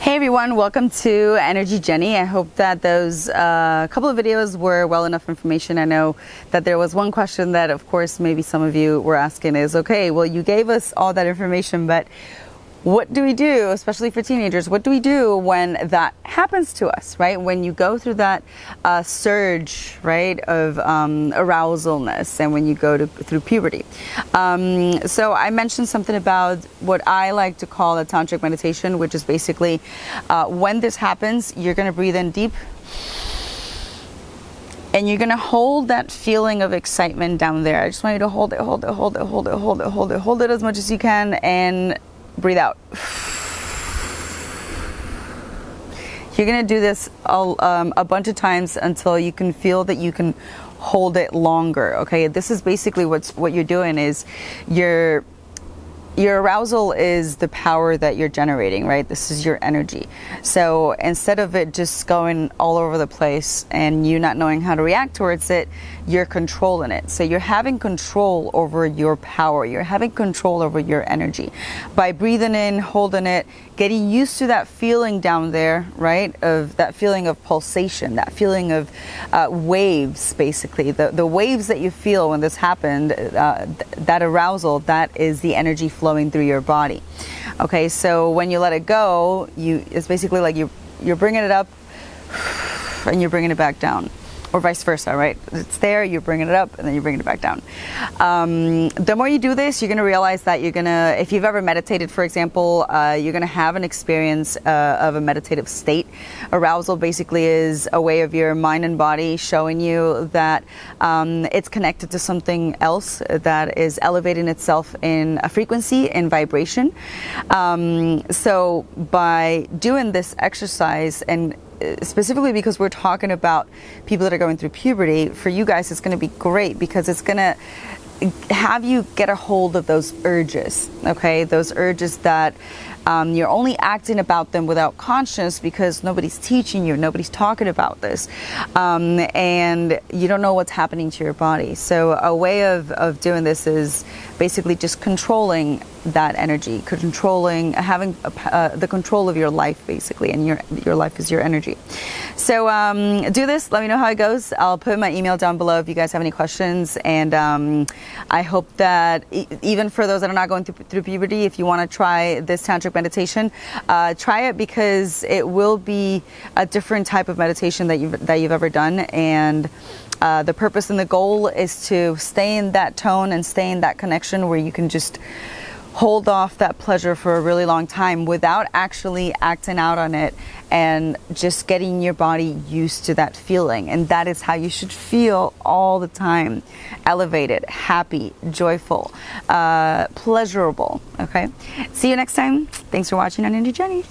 Hey everyone, welcome to Energy Jenny. I hope that those uh, couple of videos were well enough information. I know that there was one question that, of course, maybe some of you were asking is okay, well, you gave us all that information, but what do we do, especially for teenagers? What do we do when that happens to us, right? When you go through that uh, surge, right, of um, arousalness and when you go to, through puberty. Um, so I mentioned something about what I like to call a tantric meditation, which is basically uh, when this happens, you're going to breathe in deep and you're gonna hold that feeling of excitement down there. I just want you to hold it, hold it, hold it, hold it, hold it, hold it, hold it as much as you can, and breathe out. You're gonna do this um, a bunch of times until you can feel that you can hold it longer. Okay, this is basically what's what you're doing is you're your arousal is the power that you're generating, right? This is your energy. So instead of it just going all over the place and you not knowing how to react towards it, you're controlling it. So you're having control over your power. You're having control over your energy by breathing in, holding it, getting used to that feeling down there, right? Of that feeling of pulsation, that feeling of uh, waves, basically. The, the waves that you feel when this happened, uh, th that arousal, that is the energy flowing through your body. Okay, so when you let it go, you it's basically like you you're bringing it up and you're bringing it back down or vice versa, right? It's there, you're bringing it up, and then you're bringing it back down. Um, the more you do this, you're going to realize that you're going to, if you've ever meditated, for example, uh, you're going to have an experience uh, of a meditative state. Arousal basically is a way of your mind and body showing you that um, it's connected to something else that is elevating itself in a frequency and vibration. Um, so by doing this exercise and specifically because we're talking about people that are going through puberty, for you guys, it's going to be great because it's going to have you get a hold of those urges, okay? Those urges that um, you're only acting about them without conscience because nobody's teaching you, nobody's talking about this, um, and you don't know what's happening to your body. So, a way of, of doing this is basically just controlling that energy, controlling, having uh, the control of your life, basically, and your your life is your energy. So um, do this. Let me know how it goes. I'll put my email down below if you guys have any questions, and um, I hope that e even for those that are not going through, through puberty, if you want to try this tantric meditation, uh, try it because it will be a different type of meditation that you've that you've ever done, and uh, the purpose and the goal is to stay in that tone and stay in that connection where you can just hold off that pleasure for a really long time without actually acting out on it and just getting your body used to that feeling. And that is how you should feel all the time elevated, happy, joyful, uh, pleasurable. Okay. See you next time. Thanks for watching on Energy Jenny.